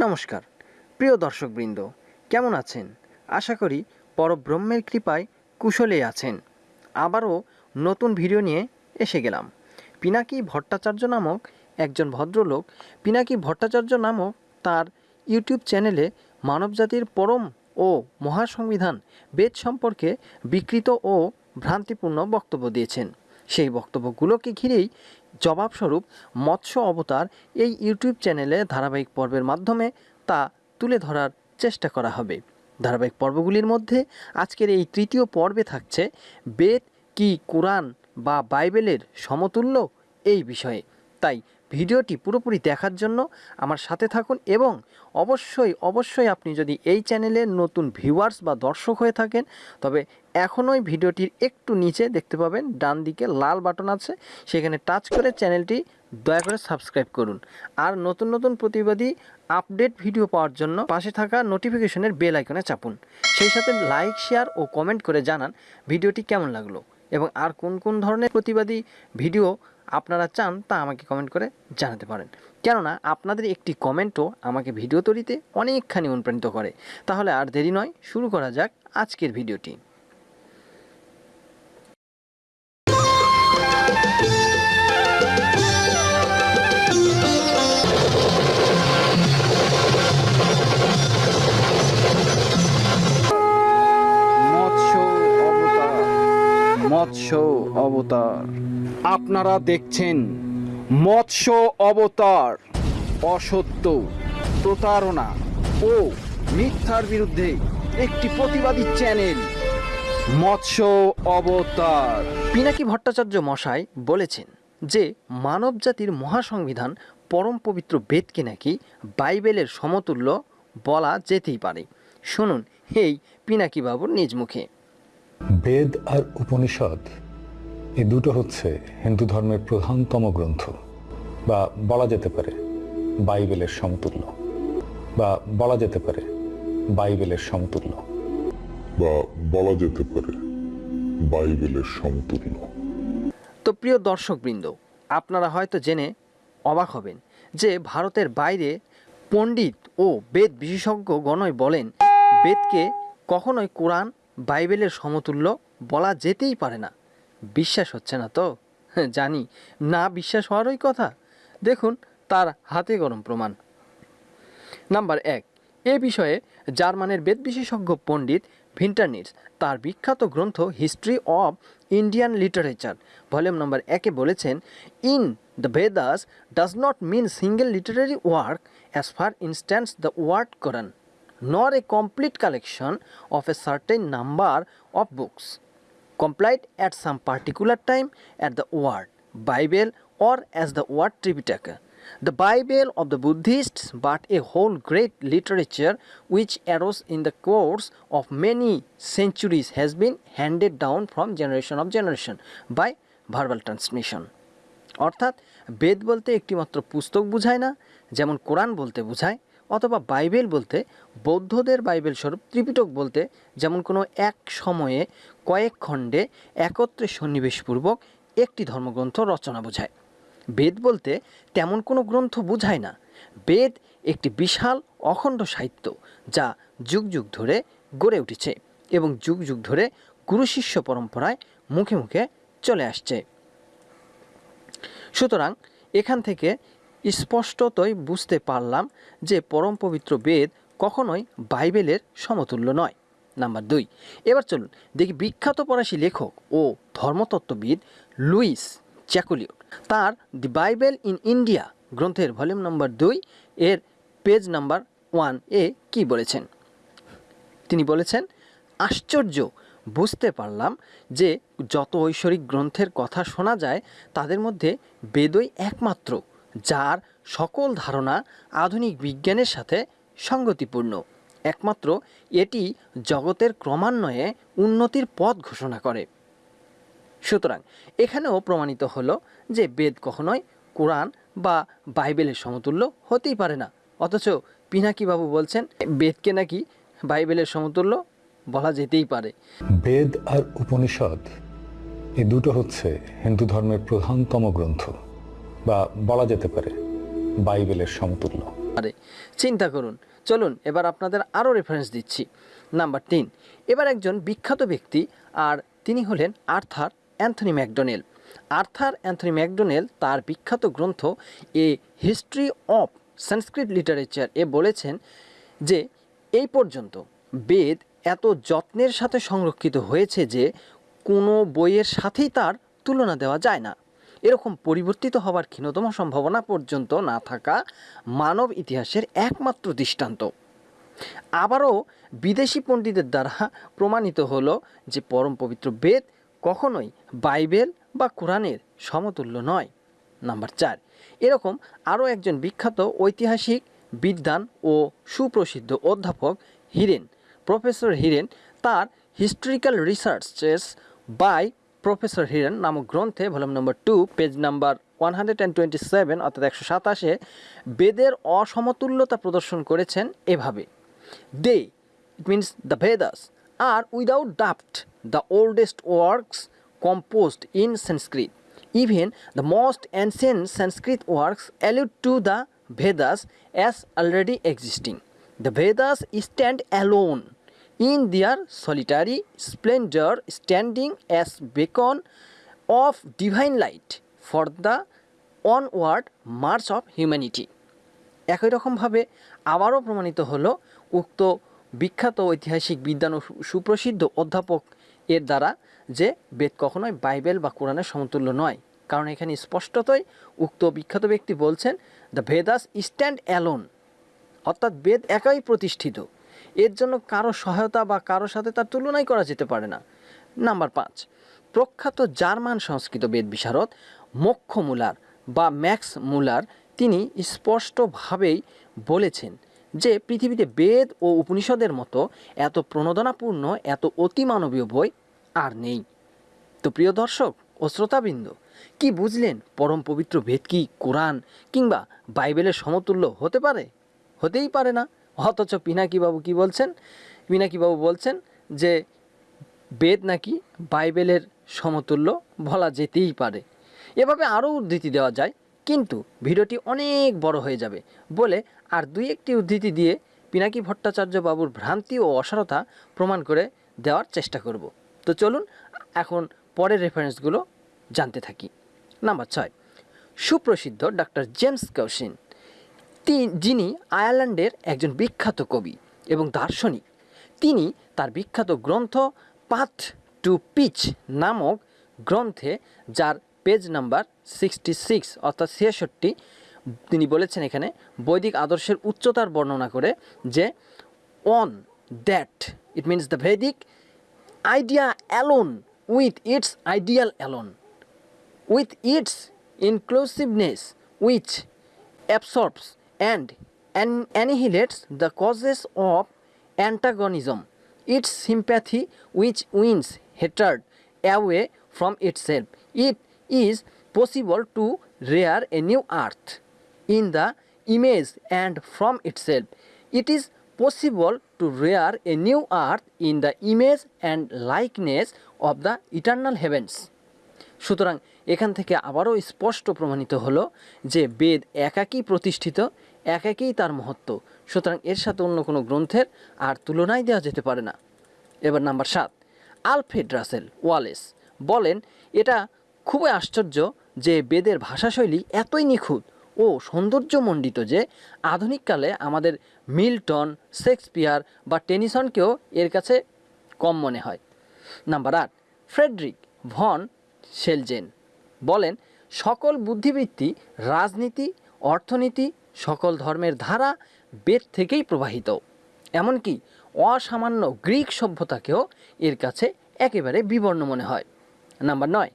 নমস্কার। প্রিয় দর্শকবৃন্দ, কেমন আছেন? আশা করি পরব্রহ্মের কৃপায় কুশলে আছেন। আবারও নতুন ভিডিও নিয়ে এসে গেলাম। পিনাকি ভট্টাচার্য নামক একজন ভদ্রলোক, পিনাকি ভট্টাচার্য নামক তার ইউটিউব চ্যানেলে মানবজাতির পরম ও মহাসংবিধান বেদ সম্পর্কে বিকৃত ও ভ্রান্তিপূর্ণ বক্তব্য দিয়েছেন। সেই বক্তব্যগুলোকে ঘিরেই জবাবস্বরূপ মৎস্য অবতার এই ইউটিউব চ্যানেলে ধারাবাহিক পর্বের মাধ্যমে তা তুলে ধরার চেষ্টা করা হবে। ধারাবাহিক পর্বগুলির মধ্যে আজকের এই তৃতীয় পর্বে থাকছে বেদ কি কোরআন বা বাইবেলের সমতুল্য এই বিষয়ে। তাই ভিডিওটি পুরোপুরি দেখার জন্য আমার সাথে থাকুন এবং অবশ্যই অবশ্যই আপনি যদি এই চ্যানেলের নতুন ভিউয়ার্স বা দর্শক হয়ে থাকেন, তবে এখনই ভিডিওটির একটু নিচে দেখতে পাবেন, ডান দিকে লাল বাটন আছে, সেখানে টাচ করে চ্যানেলটি দয়া করে সাবস্ক্রাইব করুন। আর নতুন নতুন প্রতিবাদী আপডেট ভিডিও পাওয়ার জন্য পাশে থাকা নোটিফিকেশনের বেল আইকনে চাপুন। সেই সাথে লাইক, শেয়ার ও কমেন্ট করে জানান ভিডিওটি কেমন লাগল এবং আর কোন কোন ধরনের প্রতিবাদী ভিডিও আপনারা চান তা আমাকে কমেন্ট করে জানাতে পারেন। কেননা আপনাদের একটি কমেন্টও আমাকে ভিডিও তৈরিতে অনেকখানি অনুপ্রাণিত করে। তাহলে আর দেরি নয়, শুরু করা যাক আজকের ভিডিওটি মৎস্য অবতার মৎস্য অবতার। আপনারা দেখছেন মৎস্য অবতার অসত্য প্রতারণা ও মিথ্যার বিরুদ্ধে একটি প্রতিবাদী চ্যানেল মৎস্য অবতার। পিনাকি ভট্টাচার্য মশাই বলেছেন যে মানবজাতির মহাসংবিধান পরম পবিত্র বেদকে নাকি? বাইবেলের সমতুল্য বলা যেতেই পারে। শুনুন এই পিনাকি বাবুর নিজ মুখে। বেদ আর উপনিষদ এই দুটো হচ্ছে হিন্দু ধর্মের প্রধানতম গ্রন্থ বা বলা যেতে পারে বাইবেলের সমতুল্য বা বলা যেতে পারে বাইবেলের সমতুল্য। বা বলা যেতে পারে বাইবেলের সমতুল্য। তো প্রিয় দর্শকবৃন্দ আপনারা হয়তো জেনে অবাক হবেন যে ভারতের বাইরে পণ্ডিত ও বেদ বিশেষজ্ঞ গণই বলেন বেদকে কখনোই কোরআন বাইবেলের সমতুল্য বলা যেতেই পারে না। বিশ্বাস হচ্ছে না তো? জানি। না বিশ্বাস হওয়ারই কথা। দেখুন, তার হাতে গরম প্রমাণ। নাম্বার এক, এ বিষয়ে জার্মানের বেদ বিশেষজ্ঞ পণ্ডিত ভিন্টারনিটস তার বিখ্যাত গ্রন্থ history of Indian literature, volume number একে বলেছেন, in the Vedas does not mean single literary work as far instance the word Koran nor a complete collection of a certain number of books complied at some particular time at the word Bible or as the word Tripitaka. The Bible of the Buddhists, but a whole great literature which arose in the course of many centuries has been handed down from generation of generation by verbal transmission. অর্থাৎ বেদ বলতে একটিমাত্র পুস্তক বোঝায় না যেমন কোরআন বলতে বোঝায় অথবা বাইবেল বলতে, বৌদ্ধদের বাইবেল স্বরূপ ত্রিপিটক বলতে যেমন কোনো এক সময়ে কয়েক খণ্ডে একত্রে সন্নিবেশপূর্বক একটি ধর্মগ্রন্থ রচনা বোঝায়। বেদ বলতে তেমন কোনো গ্রন্থ বোঝায় না। বেদ একটি বিশাল অখণ্ড সাহিত্য যা যুগ যুগ ধরে গড়ে উঠেছে এবং যুগ যুগ ধরে গুরু শিষ্য পরম্পরায় মুখে মুখে চলে আসছে। সুতরাং এখান থেকে স্পষ্টতই বুঝতে পারলাম যে পরম পবিত্র বেদ কখনোই বাইবেলের সমতুল্য নয়। নাম্বার দুই, এবার চলুন দেখি বিখ্যাত ফরাসি লেখক ও ধর্মতত্ত্ববিদ লুইস জ্যাকুলিওট তার দি বাইবেল ইন ইন্ডিয়া গ্রন্থের ভলিউম নম্বর দুই এর পেজ নাম্বার ওয়ান এ কী বলেছেন? তিনি বলেছেন, আশ্চর্য, বুঝতে পারলাম যে যত ঐশ্বরিক গ্রন্থের কথা শোনা যায়, তাদের মধ্যে বেদই একমাত্র যার সকল ধারণা আধুনিক বিজ্ঞানের সাথে সঙ্গতিপূর্ণ। একমাত্র এটি জগতের ক্রমান্বয়ে উন্নতির পথ ঘোষণা করে। সুতরাং এখানেও প্রমাণিত হলো যে বেদ কখনোই কোরআন বা বাইবেলের সমতুল্য হতেই পারে না। অথচ পিনাকি বাবু বলছেন, বেদকে নাকি বাইবেলের সমতুল্য বলা যেতেই পারে। বেদ আর উপনিষদ, এই দুটো হচ্ছে হিন্দু ধর্মের প্রধানতম গ্রন্থ। বা বলা যেতে পারে বাইবেলের সমতুল্য। আরে, চিন্তা করুন। চলুন, এবার আপনাদের আরও রেফারেন্স দিচ্ছি। নাম্বার তিন, এবার একজন বিখ্যাত ব্যক্তি আর তিনি হলেন Arthur Anthony Macdonell. Arthur Anthony Macdonell তার বিখ্যাত গ্রন্থ a history of Sanskrit literature এ বলেছেন যে, এই পর্যন্ত বেদ এত যত্নের সাথে সংরক্ষিত হয়েছে যে, কোনো বইয়ের সাথেই তার তুলনা দেওয়া যায় না। এরকম পরিবর্তিত হবার ক্ষীণতম সম্ভাবনা পর্যন্ত না থাকা মানব ইতিহাসের একমাত্র দৃষ্টান্ত। আবারও বিদেশি পণ্ডিতের দ্বারা প্রমাণিত হলো যে পরম পবিত্র বেদ কখনোই বাইবেল বা কোরআনের সমতুল্য নয়। নাম্বার চার, এরকম আরও একজন বিখ্যাত ঐতিহাসিক বিদ্বান ও সুপ্রসিদ্ধ অধ্যাপক হিরেন, প্রফেসর হিরেন তার historical researches by professor Heeren নামক গ্রন্থে, volume number two, page number one অর্থাৎ একশো সাতাশে, বেদের অসমতুল্যতা প্রদর্শন করেছেন এভাবে। They, it means the Vedas, are without ডাফট the oldest works composed in Sanskrit. Even the most ancient Sanskrit works allude to the Vedas as already existing. The Vedas stand alone. In their solitary splendor, standing as beacon of divine light for the onward march of humanity. একই রকমভাবে আবারও প্রমাণিত হলো উক্ত বিখ্যাত ঐতিহাসিক সু- সুপ্রসিদ্ধ অধ্যাপক এর দ্বারা যে বেদ কখনোই বাইবেল বা কোরআনের সমতুল্য নয় কারণ এখানে স্পষ্টতই উক্ত বিখ্যাত ব্যক্তি বলছেন দ্য ভেদাস স্ট্যান্ড অ্যালোন অর্থাৎ বেদ একাই প্রতিষ্ঠিত এর জন্য কারও সহায়তা বা কারও সাথে তার তুলনাই করা যেতে পারে না। নাম্বার পাঁচ, প্রখ্যাত জার্মান সংস্কৃত বিশারদ মক্ষ মুলার বা ম্যাক্স মুলার তিনি স্পষ্টভাবেই বলেছেন যে পৃথিবীতে বেদ ও উপনিষদের মতো এত প্রণোদনাপূর্ণ, এত অতিমানবীয় বই আর নেই। তো প্রিয় দর্শক ও শ্রোতাবৃন্দ, কি বুঝলেন পরম পবিত্র ভেদ কি কোরআন কিংবা বাইবেলের সমতুল্য হতে পারে? হতেই পারে না। অথচ পিনাকিবাবু কি বলছেন? পিনাকিবাবু বলছেন যে বেদ নাকি বাইবেলের সমতুল্য বলা যেতেই পারে। এভাবে আরও উদ্ধৃতি দেওয়া যায়, কিন্তু ভিডিওটি অনেক বড় হয়ে যাবে বলে আর দুই একটি উদ্ধৃতি দিয়ে পিনাকি ভট্টাচার্য বাবুর ভ্রান্তি ও অসারতা প্রমাণ করে দেওয়ার চেষ্টা করব। তো চলুন এখন পরের রেফারেন্সগুলো জানতে থাকি। নাম্বার ছয়, সুপ্রসিদ্ধ ডক্টর জেমস কৌশিন। যিনি আয়ারল্যান্ডের একজন বিখ্যাত কবি এবং দার্শনিক, তিনি তার বিখ্যাত গ্রন্থ পাথ টু পিচ নামক গ্রন্থে, যার পেজ নাম্বার সিক্সটি সিক্স অর্থাৎ ছিয়াষট্টি তিনি বলেছেন এখানে বৈদিক আদর্শের উচ্চতার বর্ণনা করে যে on that it means the Vedic idea alone with its ideal alone with its inclusiveness which absorbs and an- annihilates the causes of antagonism, its sympathy which wins hatred away from itself. It is possible to rear a new earth in the image and from itself. It is possible to rear a new earth in the image and likeness of the eternal heavens. সুতরাং এখান থেকে আবারও স্পষ্ট প্রমাণিত হলো যে বেদ একাকী প্রতিষ্ঠিত একাকেই তার মহত্ব। সুতরাং এর সাথে অন্য কোনো গ্রন্থের আর তুলনায় দেওয়া যেতে পারে না। এবার নাম্বার সাত, আলফ্রেড রাসেল ওয়ালেস বলেন, এটা খুবই আশ্চর্য যে বেদের ভাষাশৈলী এতই নিখুঁত ও সৌন্দর্যমণ্ডিত যে আধুনিককালে আমাদের মিল্টন, শেক্সপিয়ার বা টেনিসনকেও এর কাছে কম মনে হয়। নাম্বার আট, ফ্রেডরিক ভন শেলজেন বলেন, সকল বুদ্ধিবৃত্তি রাজনীতি, অর্থনীতি সকল ধর্মের ধারা বেদ থেকেই প্রবাহিত। এমনকি অসামান্য গ্রিক সভ্যতাকেও এর কাছে একেবারে বিবর্ণ মনে হয়। নাম্বার নয়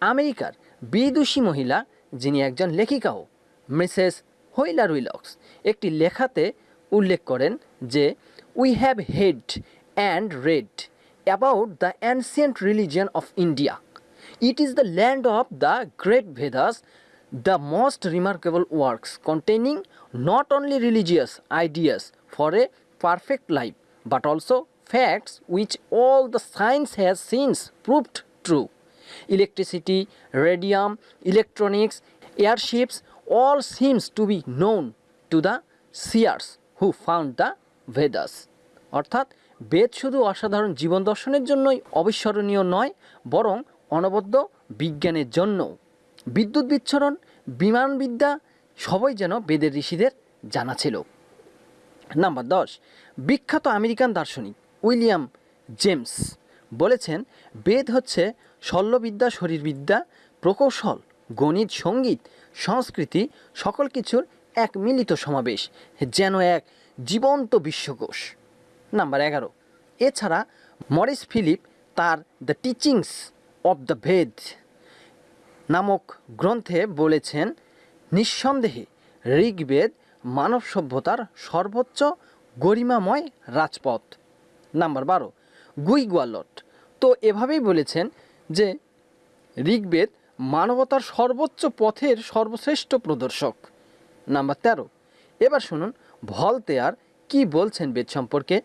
আমেরিকার বিদুষী মহিলা যিনি একজন লেখিকাও মিসেস হুইলার উইলক্স একটি লেখাতে উল্লেখ করেন যে we have heard and read about the ancient religion of India it is the land of the great Vedas, the most remarkable works containing not only religious ideas for a perfect life, but also facts which all the science has since proved true. Electricity, radium, electronics, airships, all seems to be known to the seers who found the Vedas অর্থাৎ বেদ শুধু অসাধারণ জীবন দর্শনের জন্যই অবিস্মরণীয় নয় বরং অনবদ্য বিজ্ঞানের জন্য বিদ্যুৎ বিচ্ছরণ, বিমানবিদ্যা সবই যেন বেদের ঋষিদের জানা ছিল। নাম্বার দশ, বিখ্যাত আমেরিকান দার্শনিক উইলিয়াম জেমস বলেছেন, বেদ হচ্ছে শল্যবিদ্যা, শরীরবিদ্যা, প্রকৌশল, গণিত, সংগীত, সংস্কৃতি, সকল কিছুর এক মিলিত সমাবেশ, যেন এক জীবন্ত বিশ্বকোষ। নাম্বার এগারো, এছাড়া মরিস ফিলিপ তার the teachings of the Veda নামক গ্রন্থে বলেছেন, নিঃসন্দেহে ঋগ্বেদ মানব সভ্যতার সর্বোচ্চ গরিমাময় রাজপথ। নাম্বার বারো গুই গোয়ালট তো এভাবেই বলেছেন যে, ঋগ্বেদ মানবতার সর্বোচ্চ পথের সর্বশ্রেষ্ঠ প্রদর্শক। নাম্বার তেরো, এবার শুনুন, ভলতেয়ার কি বলছেন বেদ সম্পর্কে?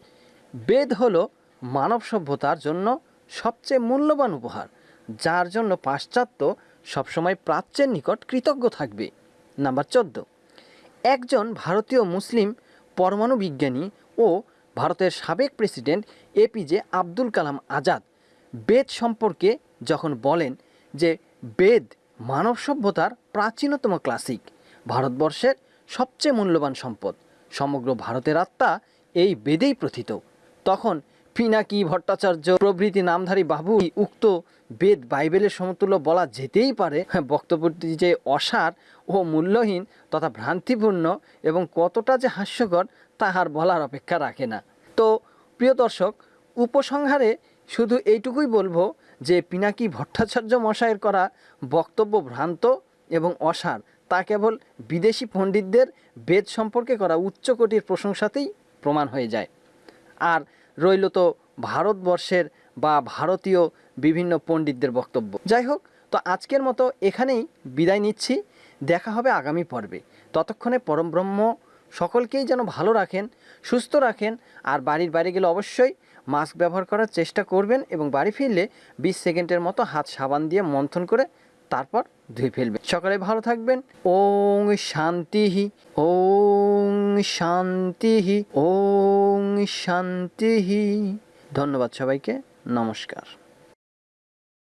বেদ হলো মানব সভ্যতার জন্য সবচেয়ে মূল্যবান উপহার, যার জন্য পাশ্চাত্য সবসময় প্রাচ্যের নিকট কৃতজ্ঞ থাকবে। নাম্বার চোদ্দ। একজন ভারতীয় মুসলিম পরমাণু বিজ্ঞানী ও ভারতের সাবেক প্রেসিডেন্ট এপিজে আব্দুল কালাম আজাদ বেদ সম্পর্কে যখন বলেন যে বেদ মানব সভ্যতার প্রাচীনতম ক্লাসিক, ভারতবর্ষের সবচেয়ে মূল্যবান সম্পদ, সমগ্র ভারতের আত্মা এই বেদেই প্রথিত, তখন পিনাকি ভট্টাচার্য? প্রভৃতি নামধারী বাবু উক্ত বেদ বাইবেলের সমতুল্য বলা যেতেই পারে? হ্যাঁ, বক্তব্যটি যে অসার ও মূল্যহীন তথা ভ্রান্তিপূর্ণ এবং কতটা যে হাস্যকর তাহার বলার অপেক্ষা রাখে না। তো প্রিয় দর্শক উপসংহারে শুধু এইটুকুই বলব যে পিনাকি ভট্টাচার্য মশাইয়ের করা বক্তব্য ভ্রান্ত এবং অসার। তা কেবল বিদেশি পণ্ডিতদের বেদ সম্পর্কে করা উচ্চকোটির প্রশংসাতেই প্রমাণ হয়ে যায়। আর রইল তো ভারতবর্ষের বা ভারতীয় বিভিন্ন পণ্ডিতদের বক্তব্য। যাই হোক তো আজকের মতো এখানেই বিদায় নিচ্ছি। দেখা হবে আগামী পর্বে। ততক্ষণে পরমব্রহ্ম সকলকেই যেন ভালো রাখেন, সুস্থ রাখেন, আর বাড়ির বাইরে গেলে অবশ্যই মাস্ক ব্যবহার করার চেষ্টা করবেন এবং বাড়ি ফিরলে বিশ সেকেন্ডের মতো হাত সাবান দিয়ে মন্থন করে তারপর ধুয়ে ফেলবেন সকালে ভালো থাকবেন। ওং শান্তিহি ওং শান্তিহি ওং শান্তিহি। ধন্যবাদ সবাইকে। নমস্কার।